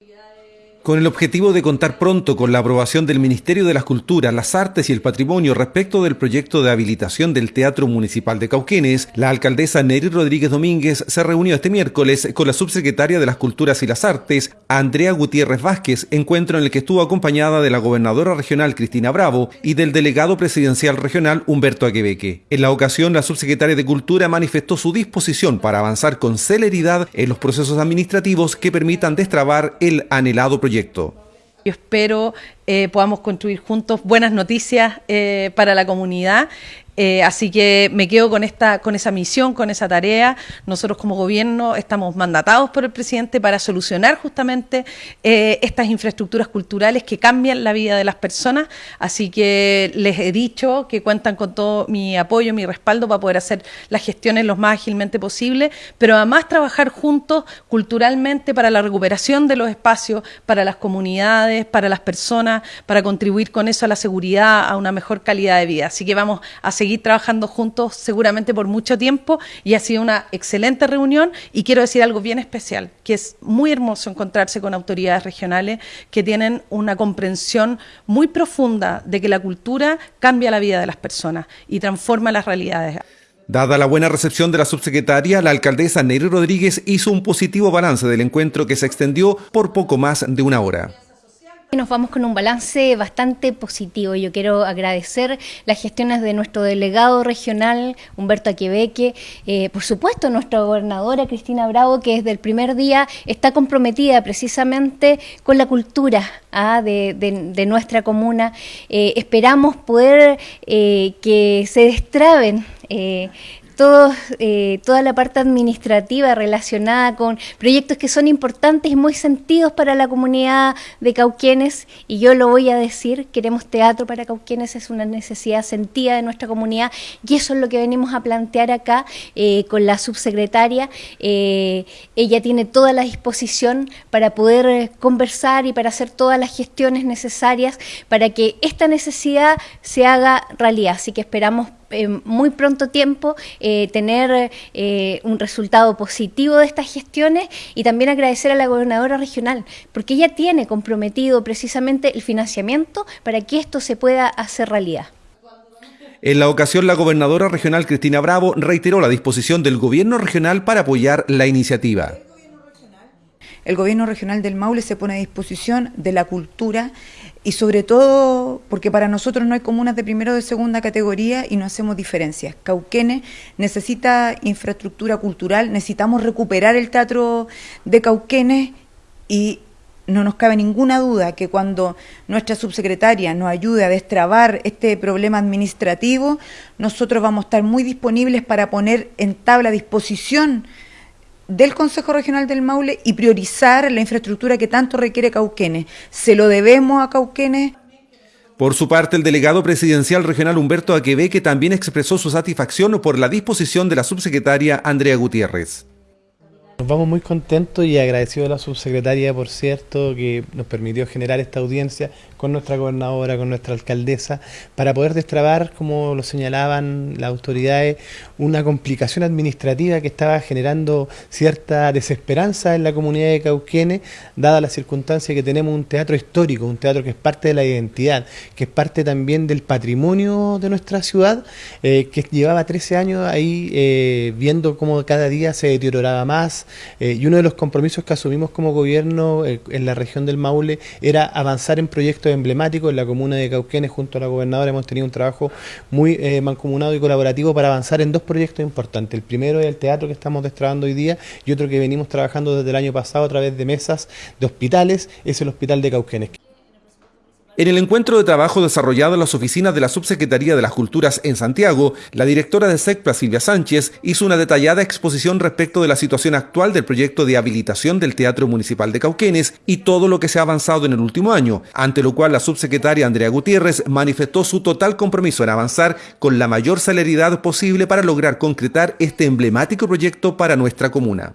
Yay. Con el objetivo de contar pronto con la aprobación del Ministerio de las Culturas, las Artes y el Patrimonio respecto del proyecto de habilitación del Teatro Municipal de Cauquenes, la alcaldesa Neri Rodríguez Domínguez se reunió este miércoles con la subsecretaria de las Culturas y las Artes, Andrea Gutiérrez Vázquez, encuentro en el que estuvo acompañada de la gobernadora regional Cristina Bravo y del delegado presidencial regional Humberto Aquebeque. En la ocasión, la subsecretaria de Cultura manifestó su disposición para avanzar con celeridad en los procesos administrativos que permitan destrabar el anhelado proyecto yo espero eh, podamos construir juntos buenas noticias eh, para la comunidad eh, así que me quedo con esta, con esa misión, con esa tarea. Nosotros como gobierno estamos mandatados por el presidente para solucionar justamente eh, estas infraestructuras culturales que cambian la vida de las personas. Así que les he dicho que cuentan con todo mi apoyo, mi respaldo para poder hacer las gestiones lo más ágilmente posible, pero además trabajar juntos culturalmente para la recuperación de los espacios, para las comunidades, para las personas, para contribuir con eso a la seguridad, a una mejor calidad de vida. Así que vamos a seguir trabajando juntos seguramente por mucho tiempo y ha sido una excelente reunión y quiero decir algo bien especial, que es muy hermoso encontrarse con autoridades regionales que tienen una comprensión muy profunda de que la cultura cambia la vida de las personas y transforma las realidades. Dada la buena recepción de la subsecretaria, la alcaldesa Neri Rodríguez hizo un positivo balance del encuentro que se extendió por poco más de una hora. Nos vamos con un balance bastante positivo. Yo quiero agradecer las gestiones de nuestro delegado regional, Humberto Aquebeque, eh, por supuesto nuestra gobernadora Cristina Bravo, que desde el primer día está comprometida precisamente con la cultura ah, de, nuestra comuna. Eh, esperamos poder eh, que se destraben toda la parte administrativa relacionada con proyectos que son importantes y muy sentidos para la comunidad de Cauquenes, y yo lo voy a decir, queremos teatro para Cauquenes, es una necesidad sentida de nuestra comunidad, y eso es lo que venimos a plantear acá eh, con la subsecretaria. Eh, ella tiene toda la disposición para poder conversar y para hacer todas las gestiones necesarias para que esta necesidad se haga realidad, así que esperamos en muy pronto tiempo eh, tener eh, un resultado positivo de estas gestiones y también agradecer a la gobernadora regional, porque ella tiene comprometido precisamente el financiamiento para que esto se pueda hacer realidad. En la ocasión, la gobernadora regional Cristina Bravo reiteró la disposición del gobierno regional para apoyar la iniciativa el gobierno regional del Maule se pone a disposición de la cultura y sobre todo porque para nosotros no hay comunas de primera o de segunda categoría y no hacemos diferencias. Cauquenes necesita infraestructura cultural, necesitamos recuperar el teatro de Cauquenes y no nos cabe ninguna duda que cuando nuestra subsecretaria nos ayude a destrabar este problema administrativo, nosotros vamos a estar muy disponibles para poner en tabla disposición del Consejo Regional del Maule y priorizar la infraestructura que tanto requiere Cauquenes. Se lo debemos a Cauquenes. Por su parte, el delegado presidencial regional Humberto Aquebeque también expresó su satisfacción por la disposición de la subsecretaria Andrea Gutiérrez. Nos vamos muy contentos y agradecidos a la subsecretaria, por cierto, que nos permitió generar esta audiencia con nuestra gobernadora, con nuestra alcaldesa, para poder destrabar, como lo señalaban las autoridades, una complicación administrativa que estaba generando cierta desesperanza en la comunidad de Cauquenes, dada la circunstancia que tenemos un teatro histórico, un teatro que es parte de la identidad, que es parte también del patrimonio de nuestra ciudad, eh, que llevaba 13 años ahí eh, viendo cómo cada día se deterioraba más, eh, y uno de los compromisos que asumimos como gobierno en la región del Maule era avanzar en proyectos emblemático en la comuna de Cauquenes junto a la gobernadora hemos tenido un trabajo muy eh, mancomunado y colaborativo para avanzar en dos proyectos importantes. El primero es el teatro que estamos destrabando hoy día y otro que venimos trabajando desde el año pasado a través de mesas de hospitales, es el Hospital de Cauquenes. En el encuentro de trabajo desarrollado en las oficinas de la Subsecretaría de las Culturas en Santiago, la directora de SECPLA, Silvia Sánchez, hizo una detallada exposición respecto de la situación actual del proyecto de habilitación del Teatro Municipal de Cauquenes y todo lo que se ha avanzado en el último año, ante lo cual la subsecretaria Andrea Gutiérrez manifestó su total compromiso en avanzar con la mayor celeridad posible para lograr concretar este emblemático proyecto para nuestra comuna.